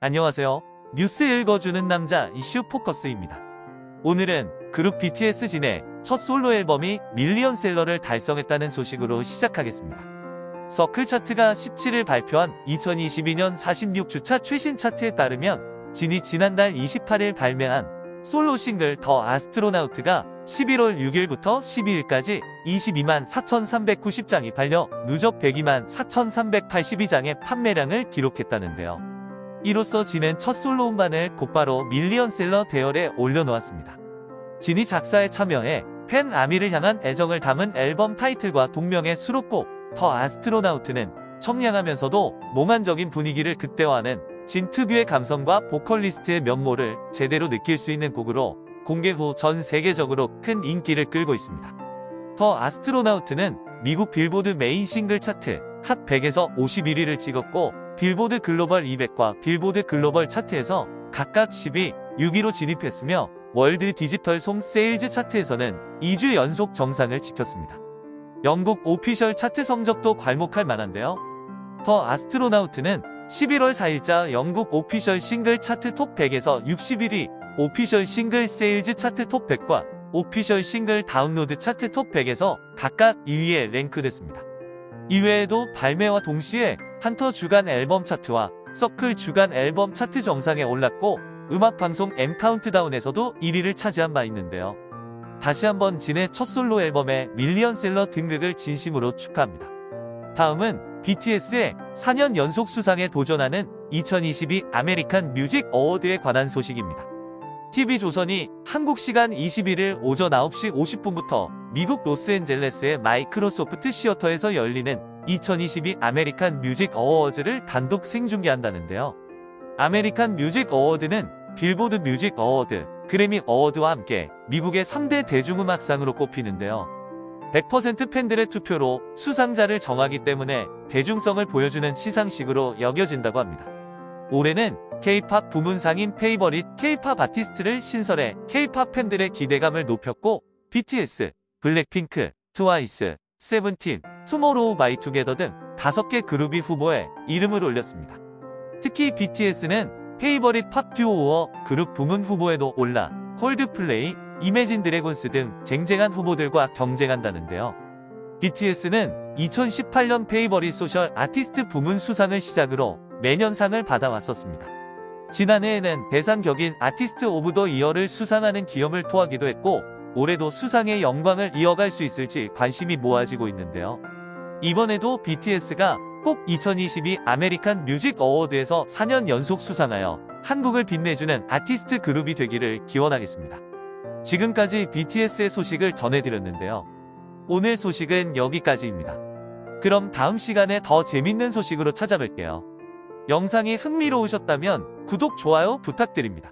안녕하세요. 뉴스 읽어주는 남자 이슈 포커스입니다. 오늘은 그룹 BTS 진의 첫 솔로 앨범이 밀리언셀러를 달성했다는 소식으로 시작하겠습니다. 서클 차트가 17일 발표한 2022년 46주차 최신 차트에 따르면 진이 지난달 28일 발매한 솔로 싱글 The Astronaut가 11월 6일부터 12일까지 22만 4,390장이 팔려 누적 102만 4,382장의 판매량을 기록했다는데요. 이로써 진은 첫 솔로 음반을 곧바로 밀리언셀러 대열에 올려놓았습니다. 진이 작사에 참여해 팬 아미를 향한 애정을 담은 앨범 타이틀과 동명의 수록곡 The Astronaut는 청량하면서도 몽환적인 분위기를 극대화하는 진 특유의 감성과 보컬리스트의 면모를 제대로 느낄 수 있는 곡으로 공개 후 전 세계적으로 큰 인기를 끌고 있습니다. The Astronaut는 미국 빌보드 메인 싱글 차트 핫 100에서 51위를 찍었고 빌보드 글로벌 200과 빌보드 글로벌 차트에서 각각 10위, 6위로 진입했으며 World Digital Song Sales 차트에서는 2주 연속 정상을 지켰습니다. 영국 Official 차트 성적도 괄목할 만한데요. The Astronaut는 11월 4일자 영국 Official 싱글 차트 톱 100에서 61위, Official 싱글 Sales 차트 톱 100과 Official 싱글 다운로드 차트 톱 100에서 각각 2위에 랭크됐습니다. 이외에도 발매와 동시에 한터 주간 앨범 차트와 서클 주간 앨범 차트 정상에 올랐고 음악방송 M 카운트다운에서도 1위를 차지한 바 있는데요. 다시 한번 진의 첫 솔로 앨범의 밀리언셀러 등극을 진심으로 축하합니다. 다음은 BTS의 4년 연속 수상에 도전하는 2022 아메리칸 뮤직 어워드에 관한 소식입니다. TV조선이 한국 시간 21일 오전 9시 50분부터 미국 로스앤젤레스의 마이크로소프트 시어터에서 열리는 2022 아메리칸 뮤직 어워즈를 단독 생중계한다는데요. 아메리칸 뮤직 어워드는 빌보드 뮤직 어워드, 그래미 어워드와 함께 미국의 3대 대중음악상으로 꼽히는데요. 100% 팬들의 투표로 수상자를 정하기 때문에 대중성을 보여주는 시상식으로 여겨진다고 합니다. 올해는 K-팝 부문상인 Favorite K-Pop Artist를 신설해 K-팝 팬들의 기대감을 높였고 BTS, 블랙핑크, 트와이스, 세븐틴, 투모로우 바이 투게더 등 5개 그룹이 후보에 이름을 올렸습니다. 특히 BTS는 Favorite Pop Duo or Group 부문 후보에도 올라 콜드플레이, 이매진 드래곤스 등 쟁쟁한 후보들과 경쟁한다는데요. BTS는 2018년 Favorite Social Artist 부문 수상을 시작으로 매년 상을 받아왔었습니다. 지난해에는 대상 격인 Artist of the Year를 수상하는 기염을 토하기도 했고 올해도 수상의 영광을 이어갈 수 있을지 관심이 모아지고 있는데요. 이번에도 BTS가 꼭 2022 아메리칸 뮤직 어워드에서 4년 연속 수상하여 한국을 빛내주는 아티스트 그룹이 되기를 기원하겠습니다. 지금까지 BTS의 소식을 전해드렸는데요. 오늘 소식은 여기까지입니다. 그럼 다음 시간에 더 재밌는 소식으로 찾아뵐게요. 영상이 흥미로우셨다면 구독, 좋아요 부탁드립니다.